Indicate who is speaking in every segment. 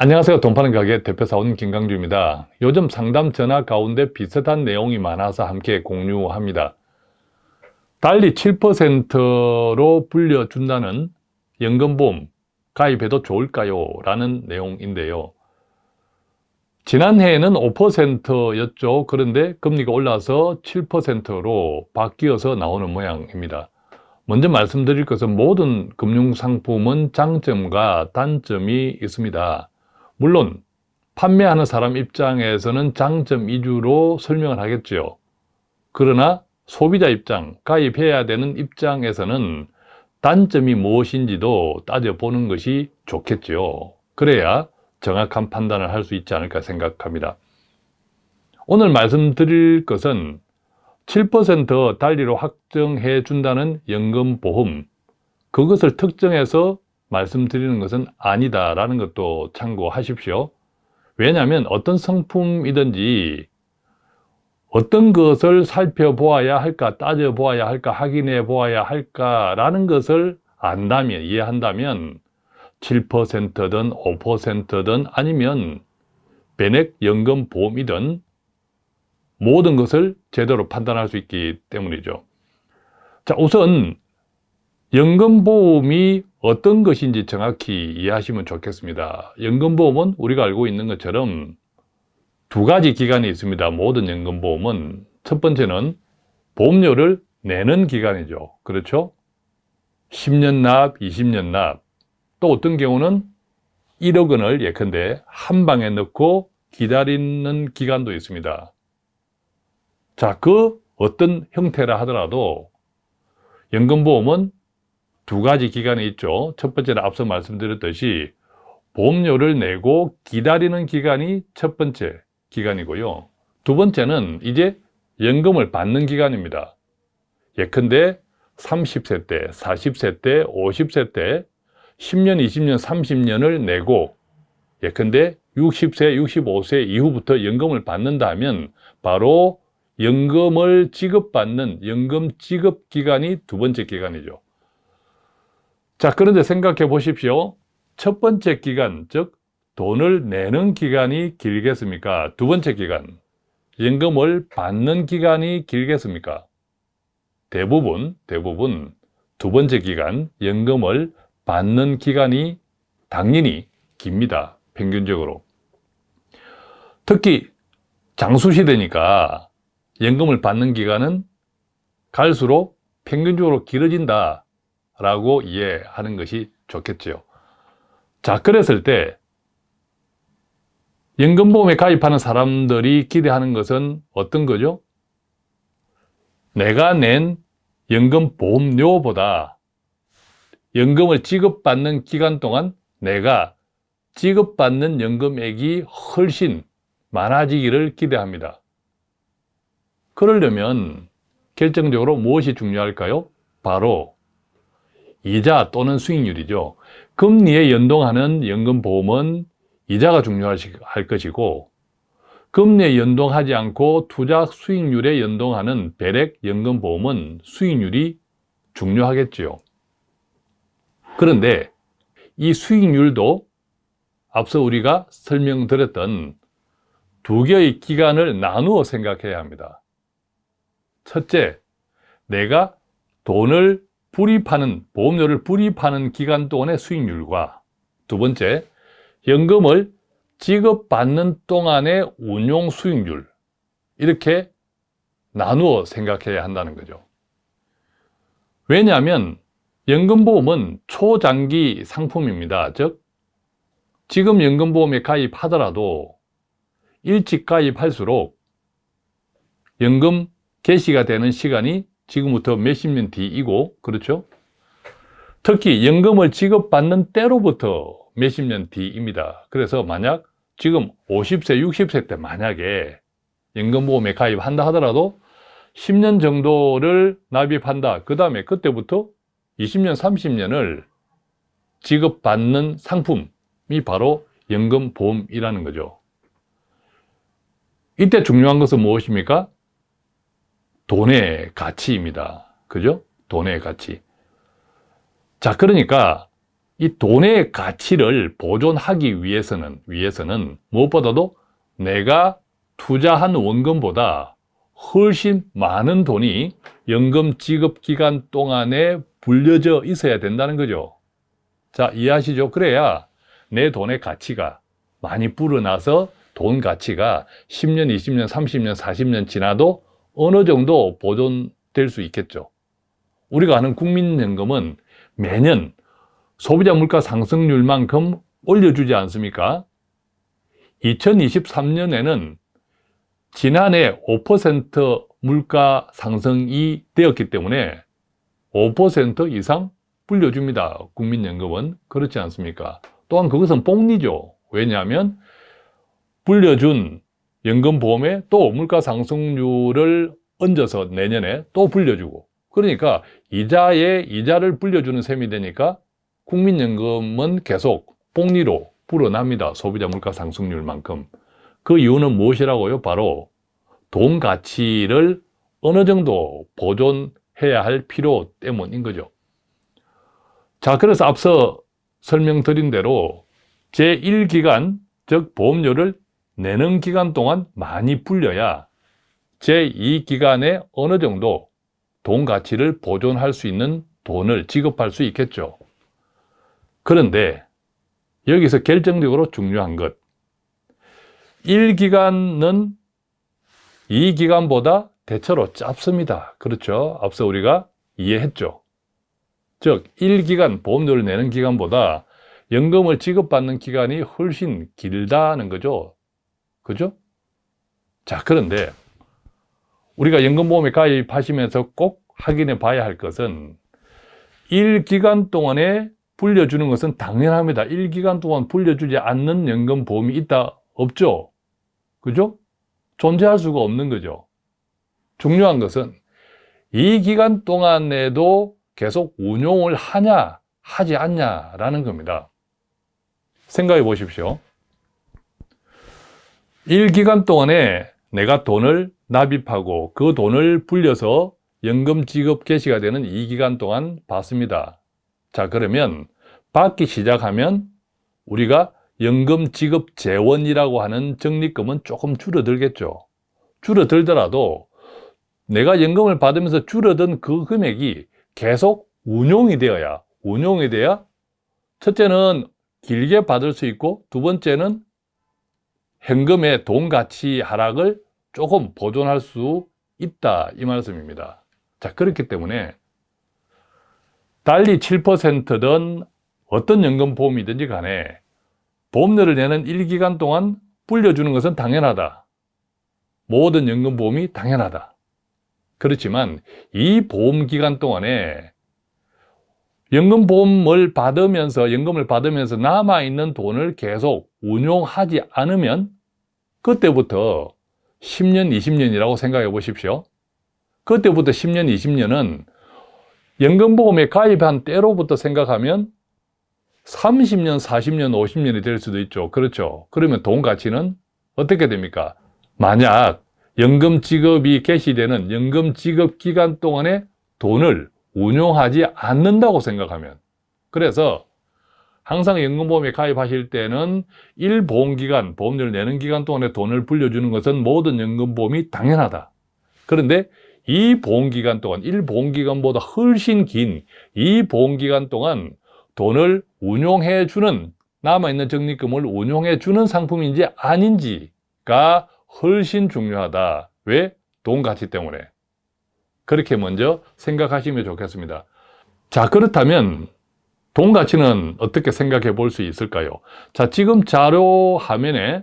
Speaker 1: 안녕하세요. 돈 파는 가게 대표사원 김강주입니다. 요즘 상담 전화 가운데 비슷한 내용이 많아서 함께 공유합니다. 달리 7%로 불려준다는 연금보험 가입해도 좋을까요? 라는 내용인데요. 지난해에는 5%였죠. 그런데 금리가 올라서 7%로 바뀌어서 나오는 모양입니다. 먼저 말씀드릴 것은 모든 금융상품은 장점과 단점이 있습니다. 물론 판매하는 사람 입장에서는 장점 위주로 설명을 하겠죠. 그러나 소비자 입장, 가입해야 되는 입장에서는 단점이 무엇인지도 따져보는 것이 좋겠죠. 그래야 정확한 판단을 할 수 있지 않을까 생각합니다. 오늘 말씀드릴 것은 7% 달리로 확정해 준다는 연금보험 그것을 특정해서 말씀드리는 것은 아니다라는 것도 참고하십시오. 왜냐하면 어떤 상품이든지 어떤 것을 살펴보아야 할까, 따져보아야 할까, 확인해 보아야 할까라는 것을 안다면, 이해한다면 7%든 5%든 아니면 변액 연금 보험이든 모든 것을 제대로 판단할 수 있기 때문이죠. 자, 우선 연금보험이 어떤 것인지 정확히 이해하시면 좋겠습니다. 연금보험은 우리가 알고 있는 것처럼 두 가지 기간이 있습니다. 모든 연금보험은 첫 번째는 보험료를 내는 기간이죠. 그렇죠? 10년 납, 20년 납, 또 어떤 경우는 1억 원을 예컨대 한 방에 넣고 기다리는 기간도 있습니다. 자, 그 어떤 형태라 하더라도 연금보험은 두 가지 기간이 있죠. 첫 번째는 앞서 말씀드렸듯이 보험료를 내고 기다리는 기간이 첫 번째 기간이고요. 두 번째는 이제 연금을 받는 기간입니다. 예컨대 30세 때, 40세 때, 50세 때 10년, 20년, 30년을 내고 예컨대 60세, 65세 이후부터 연금을 받는다면 바로 연금을 지급받는 연금 지급 기간이 두 번째 기간이죠. 자, 그런데 생각해 보십시오. 첫 번째 기간, 즉 돈을 내는 기간이 길겠습니까? 두 번째 기간, 연금을 받는 기간이 길겠습니까? 대부분, 대부분 두 번째 기간, 연금을 받는 기간이 당연히 깁니다. 평균적으로. 특히 장수시대니까 연금을 받는 기간은 갈수록 평균적으로 길어진다 라고 이해하는 것이 좋겠죠. 자, 그랬을 때 연금보험에 가입하는 사람들이 기대하는 것은 어떤 거죠? 내가 낸 연금보험료보다 연금을 지급받는 기간 동안 내가 지급받는 연금액이 훨씬 많아지기를 기대합니다. 그러려면 결정적으로 무엇이 중요할까요? 바로 이자 또는 수익률이죠. 금리에 연동하는 연금보험은 이자가 중요할 것이고 금리에 연동하지 않고 투자 수익률에 연동하는 배렉 연금보험은 수익률이 중요하겠지요. 그런데 이 수익률도 앞서 우리가 설명드렸던 두 개의 기간을 나누어 생각해야 합니다. 첫째, 내가 돈을 불입하는, 보험료를 불입하는 기간 동안의 수익률과 두 번째, 연금을 지급받는 동안의 운용 수익률 이렇게 나누어 생각해야 한다는 거죠. 왜냐하면 연금보험은 초장기 상품입니다. 즉 지금 연금보험에 가입하더라도 일찍 가입할수록 연금 개시가 되는 시간이 지금부터 몇십 년 뒤이고 그렇죠? 특히 연금을 지급받는 때로부터 몇십 년 뒤입니다. 그래서 만약 지금 50세, 60세 때 만약에 연금보험에 가입한다 하더라도 10년 정도를 납입한다. 그 다음에 그때부터 20년, 30년을 지급받는 상품이 바로 연금보험이라는 거죠. 이때 중요한 것은 무엇입니까? 돈의 가치입니다. 그죠? 돈의 가치. 자, 그러니까 이 돈의 가치를 보존하기 위해서는, 위해서는 무엇보다도 내가 투자한 원금보다 훨씬 많은 돈이 연금 지급 기간 동안에 불려져 있어야 된다는 거죠. 자, 이해하시죠? 그래야 내 돈의 가치가 많이 불어나서 돈 가치가 10년, 20년, 30년, 40년 지나도 어느 정도 보존될 수 있겠죠. 우리가 아는 국민연금은 매년 소비자 물가 상승률만큼 올려주지 않습니까? 2023년에는 지난해 5% 물가 상승이 되었기 때문에 5% 이상 불려줍니다. 국민연금은. 그렇지 않습니까? 또한 그것은 복리죠. 왜냐하면 불려준 연금보험에 또 물가 상승률을 얹어서 내년에 또 불려주고 그러니까 이자에 이자를 불려주는 셈이 되니까 국민연금은 계속 복리로 불어납니다. 소비자 물가 상승률만큼. 그 이유는 무엇이라고요? 바로 돈 가치를 어느 정도 보존해야 할 필요 때문인 거죠. 자, 그래서 앞서 설명드린 대로 제1기간, 즉 보험료를 내는 기간 동안 많이 불려야 제2기간에 어느 정도 돈 가치를 보존할 수 있는 돈을 지급할 수 있겠죠. 그런데 여기서 결정적으로 중요한 것 1기간은 2기간보다 대체로 짧습니다. 그렇죠? 앞서 우리가 이해했죠. 즉 1기간 보험료를 내는 기간보다 연금을 지급받는 기간이 훨씬 길다는 거죠. 그죠? 자, 그런데 우리가 연금보험에 가입하시면서 꼭 확인해 봐야 할 것은 1기간 동안에 불려주는 것은 당연합니다. 1기간 동안 불려주지 않는 연금보험이 있다? 없죠? 그죠? 존재할 수가 없는 거죠. 중요한 것은 이 기간 동안에도 계속 운용을 하냐, 하지 않냐라는 겁니다. 생각해 보십시오. 1기간 동안에 내가 돈을 납입하고 그 돈을 불려서 연금 지급 개시가 되는 이 기간 동안 받습니다. 자, 그러면 받기 시작하면 우리가 연금 지급 재원이라고 하는 적립금은 조금 줄어들겠죠. 줄어들더라도 내가 연금을 받으면서 줄어든 그 금액이 계속 운용이 되어야 운용이 돼야 첫째는 길게 받을 수 있고 두 번째는 현금의 돈 가치 하락을 조금 보존할 수 있다 이 말씀입니다. 자 그렇기 때문에 달리 7%든 어떤 연금보험이든지 간에 보험료를 내는 1기간 동안 불려주는 것은 당연하다. 모든 연금보험이 당연하다. 그렇지만 이 보험기간 동안에 연금보험을 받으면서 연금을 받으면서 남아있는 돈을 계속 운용하지 않으면 그때부터 10년, 20년이라고 생각해 보십시오. 그때부터 10년, 20년은 연금보험에 가입한 때로부터 생각하면 30년, 40년, 50년이 될 수도 있죠. 그렇죠. 그러면 돈 가치는 어떻게 됩니까? 만약 연금 지급이 개시되는 연금 지급 기간 동안에 돈을 운용하지 않는다고 생각하면 그래서 항상 연금보험에 가입하실 때는 1보험기간, 보험료를 내는 기간 동안에 돈을 불려주는 것은 모든 연금보험이 당연하다. 그런데 이 보험기간 동안, 1보험기간보다 훨씬 긴 이 보험기간 동안 돈을 운용해 주는 남아있는 적립금을 운용해 주는 상품인지 아닌지가 훨씬 중요하다. 왜? 돈 가치 때문에. 그렇게 먼저 생각하시면 좋겠습니다. 자, 그렇다면 돈 가치는 어떻게 생각해 볼 수 있을까요? 자, 지금 자료 화면에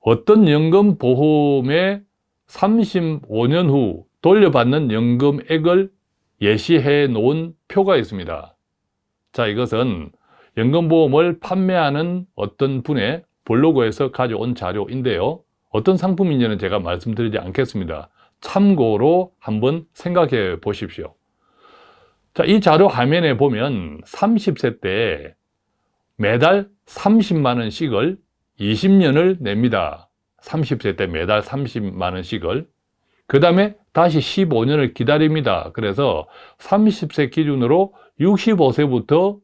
Speaker 1: 어떤 연금 보험에 35년 후 돌려받는 연금액을 예시해 놓은 표가 있습니다. 자, 이것은 연금보험을 판매하는 어떤 분의 블로그에서 가져온 자료인데요. 어떤 상품인지는 제가 말씀드리지 않겠습니다. 참고로 한번 생각해 보십시오. 자, 이 자료 화면에 보면 30세 때 매달 30만 원씩을 20년을 냅니다. 30세 때 매달 30만 원씩을 그 다음에 다시 15년을 기다립니다. 그래서 30세 기준으로 65세부터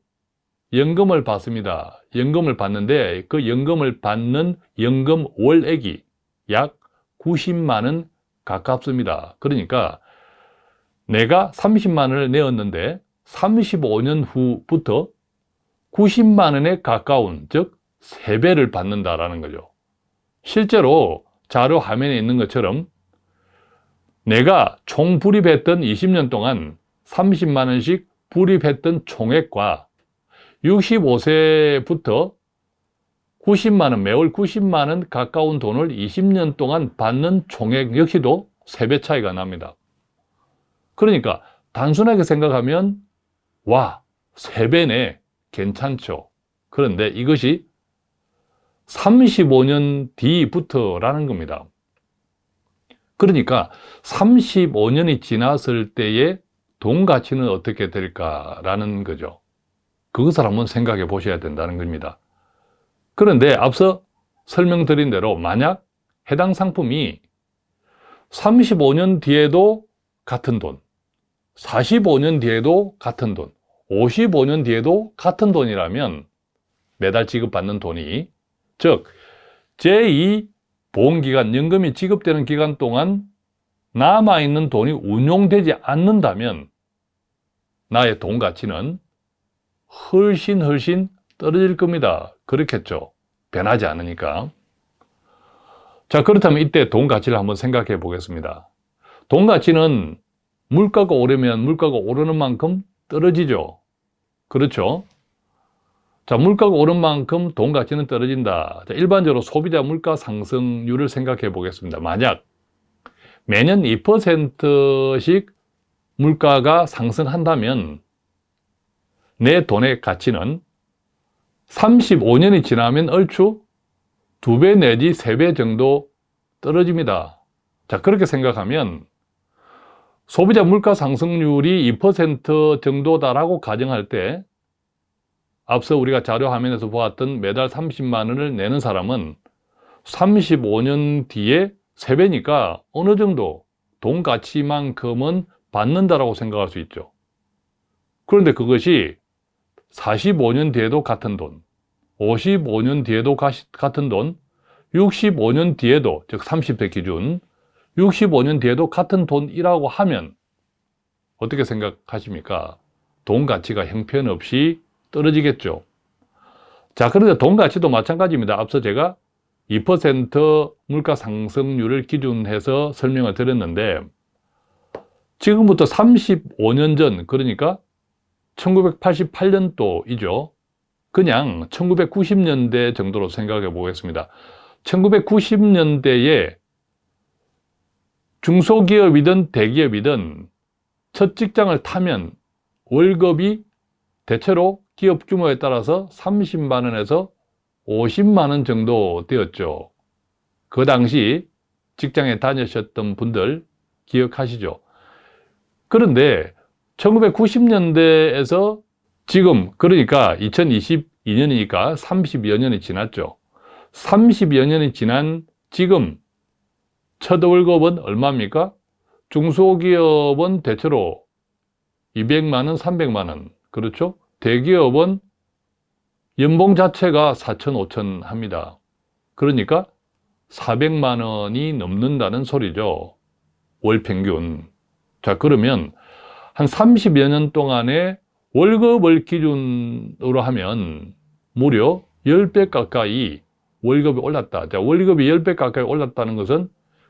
Speaker 1: 연금을 받습니다. 연금을 받는데 그 연금을 받는 연금 월액이 약 90만 원 가깝습니다. 그러니까 내가 30만 원을 내었는데 35년 후부터 90만 원에 가까운 즉 3배를 받는다라는 거죠. 실제로 자료 화면에 있는 것처럼 내가 총 불입했던 20년 동안 30만 원씩 불입했던 총액과 65세부터 90만 원, 매월 90만 원 가까운 돈을 20년 동안 받는 총액 역시도 3배 차이가 납니다. 그러니까 단순하게 생각하면 와, 3배네, 괜찮죠. 그런데 이것이 35년 뒤부터라는 겁니다. 그러니까 35년이 지났을 때의 돈 가치는 어떻게 될까라는 거죠. 그것을 한번 생각해 보셔야 된다는 겁니다. 그런데 앞서 설명드린 대로 만약 해당 상품이 35년 뒤에도 같은 돈, 45년 뒤에도 같은 돈, 55년 뒤에도 같은 돈이라면 매달 지급받는 돈이 즉 제2 보험기간, 연금이 지급되는 기간 동안 남아있는 돈이 운용되지 않는다면 나의 돈 가치는 훨씬 훨씬 떨어질 겁니다. 그렇겠죠. 변하지 않으니까. 자, 그렇다면 이때 돈 가치를 한번 생각해 보겠습니다. 돈 가치는 물가가 오르면 물가가 오르는 만큼 떨어지죠. 그렇죠. 자, 물가가 오른 만큼 돈 가치는 떨어진다. 자, 일반적으로 소비자 물가 상승률을 생각해 보겠습니다. 만약 매년 2%씩 물가가 상승한다면 내 돈의 가치는 35년이 지나면 얼추 2배 내지 3배 정도 떨어집니다. 자, 그렇게 생각하면 소비자 물가 상승률이 2% 정도다라고 가정할 때 앞서 우리가 자료 화면에서 보았던 매달 30만 원을 내는 사람은 35년 뒤에 3배니까 어느 정도 돈 가치만큼은 받는다라고 생각할 수 있죠. 그런데 그것이 45년 뒤에도 같은 돈, 55년 뒤에도 같은 돈, 65년 뒤에도, 즉 30대 기준, 65년 뒤에도 같은 돈이라고 하면 어떻게 생각하십니까? 돈 가치가 형편없이 떨어지겠죠. 자, 그런데 돈 가치도 마찬가지입니다. 앞서 제가 2% 물가 상승률을 기준해서 설명을 드렸는데 지금부터 35년 전, 그러니까 1988년도이죠. 그냥 1990년대 정도로 생각해 보겠습니다. 1990년대에 중소기업이든 대기업이든 첫 직장을 타면 월급이 대체로 기업 규모에 따라서 30만 원에서 50만 원 정도 되었죠. 그 당시 직장에 다니셨던 분들 기억하시죠? 그런데 1990년대에서 지금 그러니까 2022년이니까 30여 년이 지났죠. 30여 년이 지난 지금 첫 월급은 얼마입니까? 중소기업은 대체로 200만 원, 300만 원. 그렇죠? 대기업은 연봉 자체가 4천, 5천 합니다. 그러니까 400만 원이 넘는다는 소리죠. 월 평균. 자, 그러면 한 30여 년 동안에 월급을 기준으로 하면 무려 10배 가까이 월급이 올랐다. 자, 월급이 10배 가까이 올랐다는 것은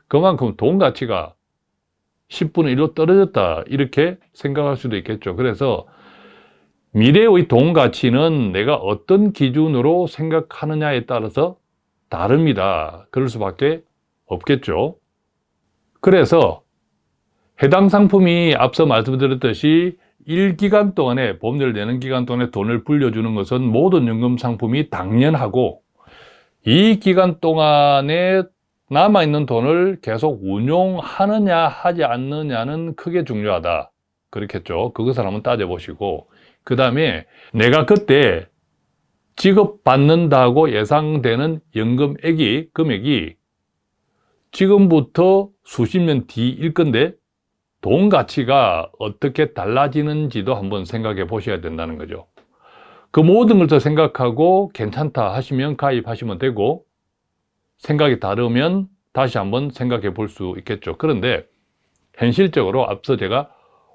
Speaker 1: 그만큼 돈 가치가 10분의 1로 떨어졌다. 이렇게 생각할 수도 있겠죠. 그래서 미래의 돈 가치는 내가 어떤 기준으로 생각하느냐에 따라서 다릅니다. 그럴 수밖에 없겠죠. 그래서 해당 상품이 앞서 말씀드렸듯이 1기간 동안에 보험료를 내는 기간 동안에 돈을 불려주는 것은 모든 연금 상품이 당연하고 이 기간 동안에 남아있는 돈을 계속 운용하느냐 하지 않느냐는 크게 중요하다. 그렇겠죠. 그것을 한번 따져보시고. 그 다음에 내가 그때 지급받는다고 예상되는 연금액이 금액이 지금부터 수십 년 뒤일 건데 돈 가치가 어떻게 달라지는지도 한번 생각해 보셔야 된다는 거죠. 그 모든 것을 생각하고 괜찮다 하시면 가입하시면 되고 생각이 다르면 다시 한번 생각해 볼 수 있겠죠. 그런데 현실적으로 앞서 제가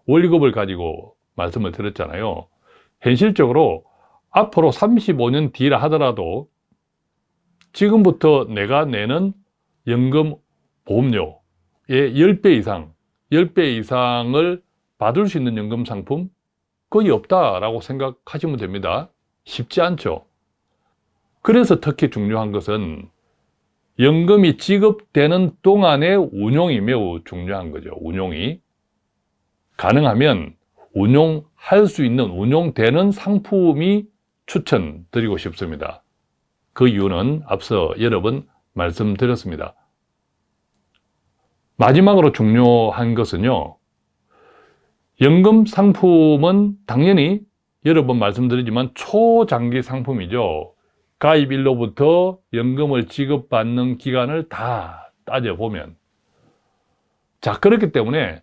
Speaker 1: 월급을 가지고 말씀을 드렸잖아요. 현실적으로 앞으로 35년 뒤라 하더라도 지금부터 내가 내는 연금 보험료의 10배 이상, 10배 이상을 받을 수 있는 연금 상품 거의 없다라고 생각하시면 됩니다. 쉽지 않죠. 그래서 특히 중요한 것은 연금이 지급되는 동안의 운용이 매우 중요한 거죠. 운용이. 가능하면 운용할 수 있는, 운용되는 상품이 추천드리고 싶습니다. 그 이유는 앞서 여러 번 말씀드렸습니다. 마지막으로 중요한 것은요. 연금 상품은 당연히 여러 번 말씀드리지만 초장기 상품이죠. 가입일로부터 연금을 지급받는 기간을 다 따져보면 자 그렇기 때문에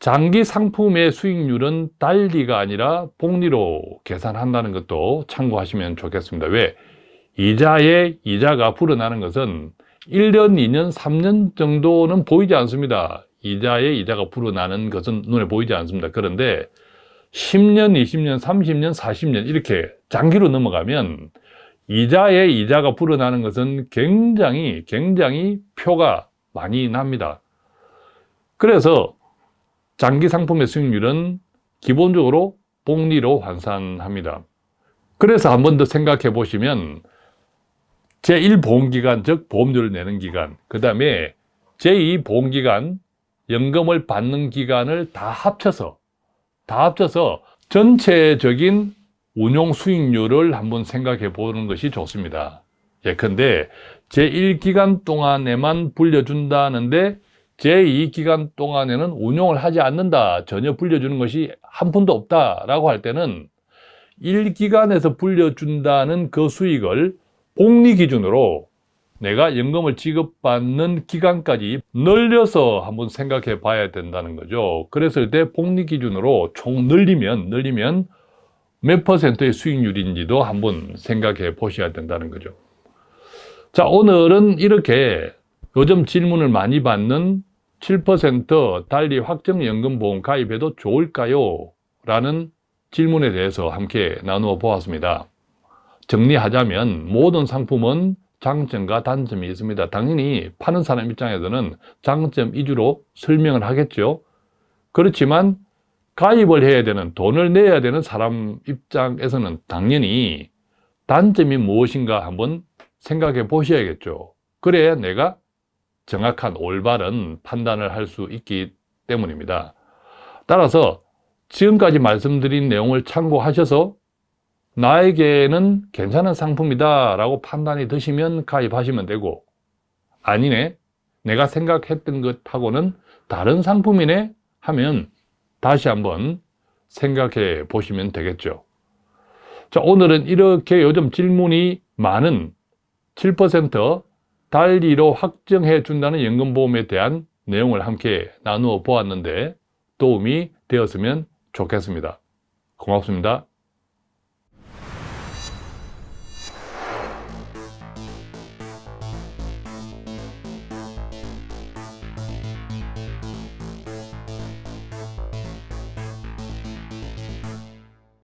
Speaker 1: 장기 상품의 수익률은 달리가 아니라 복리로 계산한다는 것도 참고하시면 좋겠습니다. 왜? 이자의 이자가 불어나는 것은 1년, 2년, 3년 정도는 보이지 않습니다. 이자의 이자가 불어나는 것은 눈에 보이지 않습니다. 그런데 10년, 20년, 30년, 40년 이렇게 장기로 넘어가면 이자의 이자가 불어나는 것은 굉장히 굉장히 표가 많이 납니다. 그래서 장기 상품의 수익률은 기본적으로 복리로 환산합니다. 그래서 한 번 더 생각해 보시면 제1보험기간, 즉 보험료를 내는 기간, 그 다음에 제2보험기간, 연금을 받는 기간을 다 합쳐서 다 합쳐서 전체적인 운용 수익률을 한번 생각해 보는 것이 좋습니다. 예컨대 제1기간 동안에만 불려준다는데 제2기간 동안에는 운용을 하지 않는다. 전혀 불려주는 것이 한 푼도 없다 라고 할 때는 1기간에서 불려준다는 그 수익을 복리 기준으로 내가 연금을 지급받는 기간까지 늘려서 한번 생각해 봐야 된다는 거죠. 그랬을 때 복리 기준으로 총 늘리면 늘리면 몇 퍼센트의 수익률인지도 한번 생각해 보셔야 된다는 거죠. 자, 오늘은 이렇게 요즘 질문을 많이 받는 7% 달리 확정연금보험 가입해도 좋을까요? 라는 질문에 대해서 함께 나누어 보았습니다. 정리하자면 모든 상품은 장점과 단점이 있습니다. 당연히 파는 사람 입장에서는 장점 위주로 설명을 하겠죠. 그렇지만 가입을 해야 되는 돈을 내야 되는 사람 입장에서는 당연히 단점이 무엇인가 한번 생각해 보셔야겠죠. 그래야 내가 정확한 올바른 판단을 할 수 있기 때문입니다. 따라서 지금까지 말씀드린 내용을 참고하셔서 나에게는 괜찮은 상품이다 라고 판단이 드시면 가입하시면 되고 아니네 내가 생각했던 것하고는 다른 상품이네 하면 다시 한번 생각해 보시면 되겠죠. 자 오늘은 이렇게 요즘 질문이 많은 7% 달리로 확정해 준다는 연금보험에 대한 내용을 함께 나누어 보았는데 도움이 되었으면 좋겠습니다. 고맙습니다